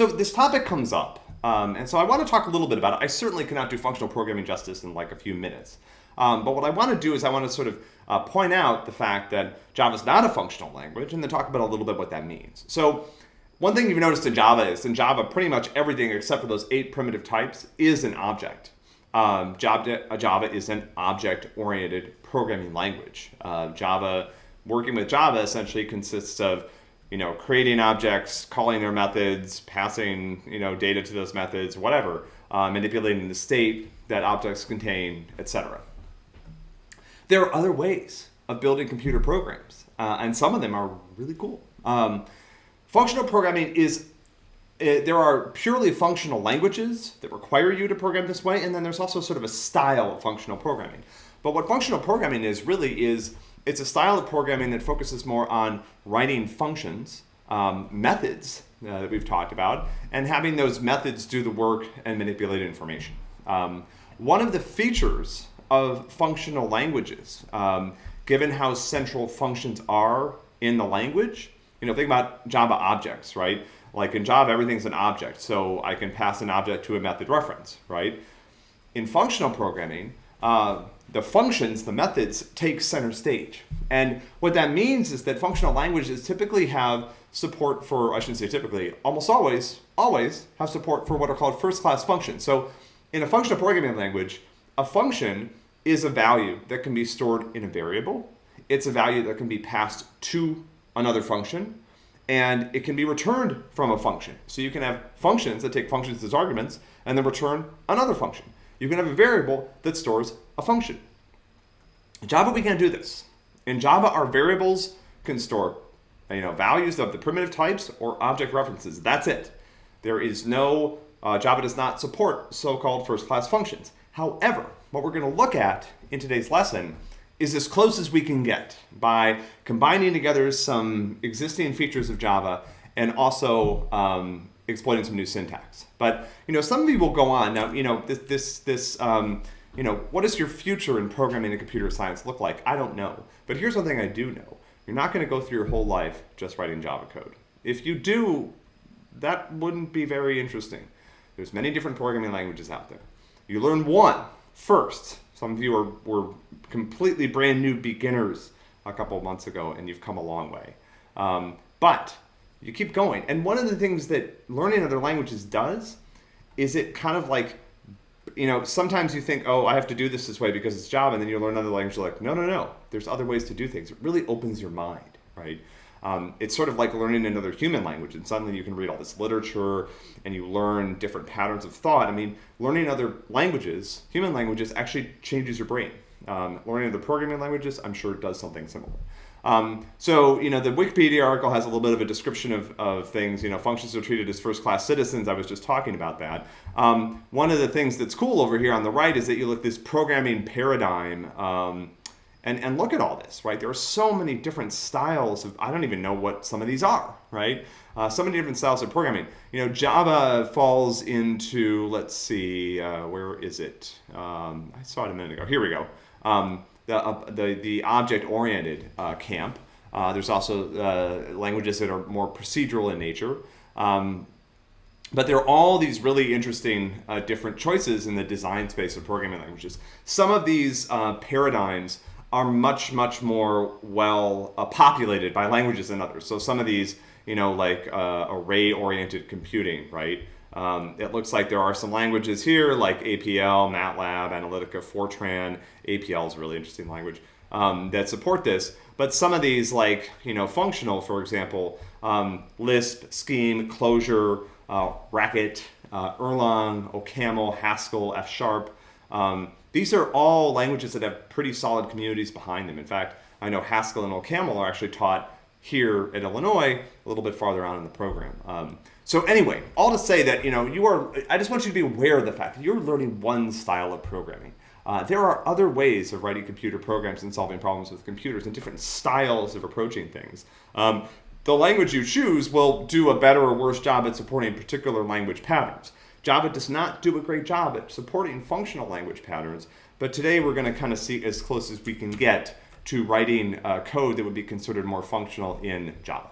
So this topic comes up, um, and so I want to talk a little bit about it. I certainly cannot do functional programming justice in like a few minutes. Um, but what I want to do is I want to sort of uh, point out the fact that Java is not a functional language and then talk about a little bit what that means. So one thing you've noticed in Java is in Java, pretty much everything except for those eight primitive types is an object. Um, Java, uh, Java is an object-oriented programming language. Uh, Java, working with Java essentially consists of you know, creating objects, calling their methods, passing, you know, data to those methods, whatever, uh, manipulating the state that objects contain, etc. There are other ways of building computer programs, uh, and some of them are really cool. Um, functional programming is, uh, there are purely functional languages that require you to program this way, and then there's also sort of a style of functional programming. But what functional programming is really is, it's a style of programming that focuses more on writing functions, um, methods uh, that we've talked about, and having those methods do the work and manipulate information. Um, one of the features of functional languages, um, given how central functions are in the language. You know, think about Java objects, right? Like in Java, everything's an object, so I can pass an object to a method reference, right? In functional programming, uh, the functions, the methods, take center stage. And what that means is that functional languages typically have support for, I shouldn't say typically, almost always, always have support for what are called first-class functions. So in a functional programming language, a function is a value that can be stored in a variable. It's a value that can be passed to another function, and it can be returned from a function. So you can have functions that take functions as arguments and then return another function. You can have a variable that stores a function. In Java, we can't do this. In Java, our variables can store you know, values of the primitive types or object references. That's it. There is no, uh, Java does not support so-called first-class functions. However, what we're going to look at in today's lesson is as close as we can get by combining together some existing features of Java and also um, exploiting some new syntax. But you know, some of you will go on now. You know, this this this um, you know, what does your future in programming and computer science look like? I don't know. But here's one thing I do know: you're not going to go through your whole life just writing Java code. If you do, that wouldn't be very interesting. There's many different programming languages out there. You learn one first. Some of you are, were completely brand new beginners a couple months ago and you've come a long way. Um, but you keep going. And one of the things that learning other languages does is it kind of like, you know, sometimes you think, oh, I have to do this this way because it's Java, and then you learn another language, you're like, no, no, no, there's other ways to do things. It really opens your mind, right? Um, it's sort of like learning another human language and suddenly you can read all this literature and you learn different patterns of thought. I mean, learning other languages, human languages, actually changes your brain. Um, learning other programming languages, I'm sure it does something similar. Um, so, you know, the Wikipedia article has a little bit of a description of, of things, you know, functions are treated as first-class citizens. I was just talking about that. Um, one of the things that's cool over here on the right is that you look this programming paradigm um, and, and look at all this, right? There are so many different styles of, I don't even know what some of these are, right? Uh, so many different styles of programming. You know, Java falls into, let's see, uh, where is it? Um, I saw it a minute ago. Here we go. The, uh, the, the object-oriented uh, camp. Uh, there's also uh, languages that are more procedural in nature. Um, but there are all these really interesting different choices in the design space of programming languages. Some of these paradigms are much, much more well uh, populated by languages than others. So some of these, you know, like uh, array-oriented computing, right? Um, it looks like there are some languages here like APL, MATLAB, Analytica, Fortran. APL is a really interesting language um, that support this. But some of these like, you know, functional, for example, um, Lisp, Scheme, Clojure, uh, Racket, uh, Erlang, OCaml, Haskell, F Sharp, um, these are all languages that have pretty solid communities behind them. In fact, I know Haskell and OCaml are actually taught here at Illinois, a little bit farther on in the program. Um, so anyway, all to say that, you know, you are, I just want you to be aware of the fact that you're learning one style of programming. Uh, there are other ways of writing computer programs and solving problems with computers and different styles of approaching things. Um, the language you choose will do a better or worse job at supporting particular language patterns. Java does not do a great job at supporting functional language patterns, but today we're going to kind of see as close as we can get to writing uh, code that would be considered more functional in Java.